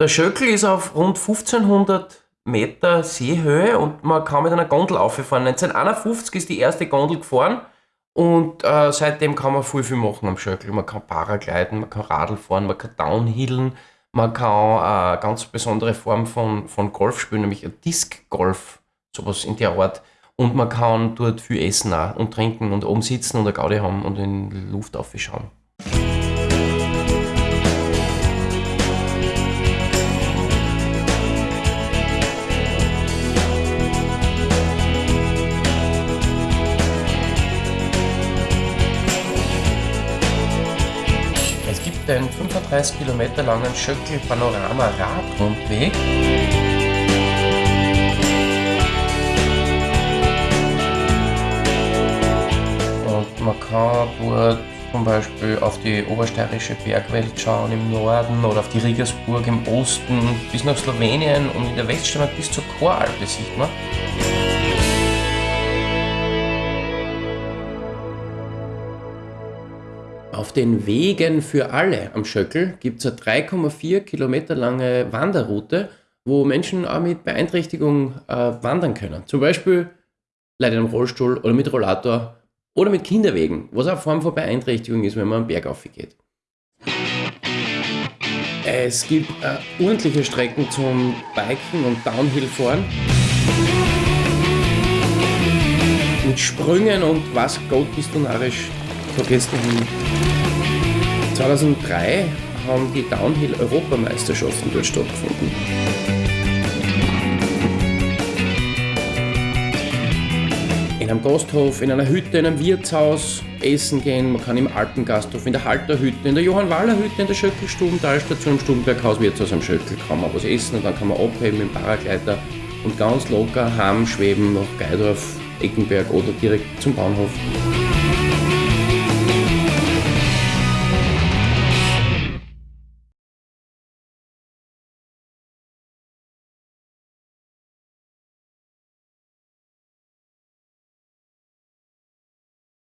Der Schöckel ist auf rund 1500 Meter Seehöhe und man kann mit einer Gondel auffahren. 1951 ist die erste Gondel gefahren und äh, seitdem kann man viel, viel machen am Schöckel. Man kann Paragliden, man kann Radl fahren, man kann Downhillen, man kann eine ganz besondere Form von, von Golf spielen, nämlich Disc-Golf, sowas in der Art. Und man kann dort viel essen auch und trinken und oben sitzen und eine Gaudi haben und in die Luft aufschauen. Einen 35 Kilometer langen Schöckel Panorama Radrundweg. Und man kann dort zum Beispiel auf die obersteirische Bergwelt schauen im Norden oder auf die Riegersburg im Osten bis nach Slowenien und in der Weststeiermark bis zur Choralpe sieht man. Auf den Wegen für alle am Schöckel gibt es eine 3,4 Kilometer lange Wanderroute, wo Menschen auch mit Beeinträchtigung äh, wandern können. Zum Beispiel Leute im Rollstuhl oder mit Rollator oder mit Kinderwegen, was auch eine Form von Beeinträchtigung ist, wenn man am Berg aufgeht. Es gibt äh, ordentliche Strecken zum Biken und Downhill-Fahren. Mit Sprüngen und was Gott bist du narrisch vergessen hin. 2003 haben die Downhill-Europameisterschaften dort stattgefunden. In einem Gasthof, in einer Hütte, in einem Wirtshaus essen gehen. Man kann im Alpengasthof, in der Halterhütte, in der Johann-Wahler-Hütte, in der Schöckelstube, Talstation, im Stubenberghaus, Wirtshaus am Schöckel kann man was essen und dann kann man abheben im Paragleiter und ganz locker heim schweben nach Geidorf, Eckenberg oder direkt zum Bahnhof.